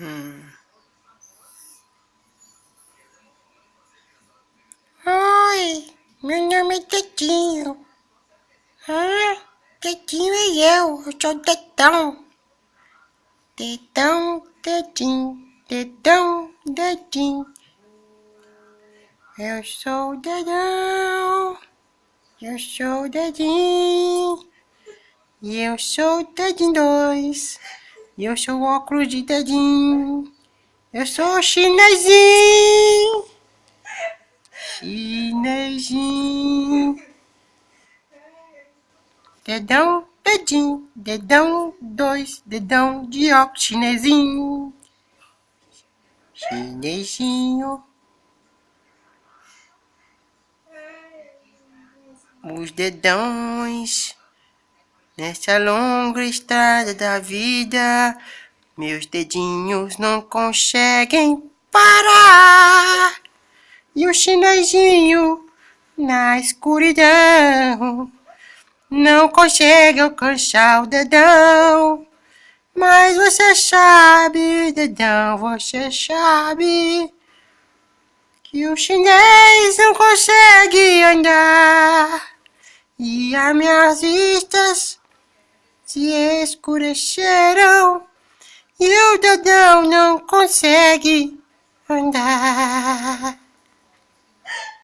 Hum. Oi, meu nome é Tetinho. Ah, Tetinho é eu, eu sou Tetão. Tetão, Tetinho, Tetão, Tetinho. Eu sou o Dedão, eu sou o Dedinho. E eu sou o Dedinho 2. Eu sou óculos de dedinho. Eu sou chinesinho. Chinesinho. Dedão, dedinho, dedão, dois, dedão de óculos, chinesinho. Chinesinho. Os dedões. Nessa longa estrada da vida, meus dedinhos não conseguem parar. E o chinesinho na escuridão não consegue alcançar o dedão. Mas você sabe, dedão, você sabe que o chinês não consegue andar. E as minhas vistas se escureceram e o dedão não consegue andar.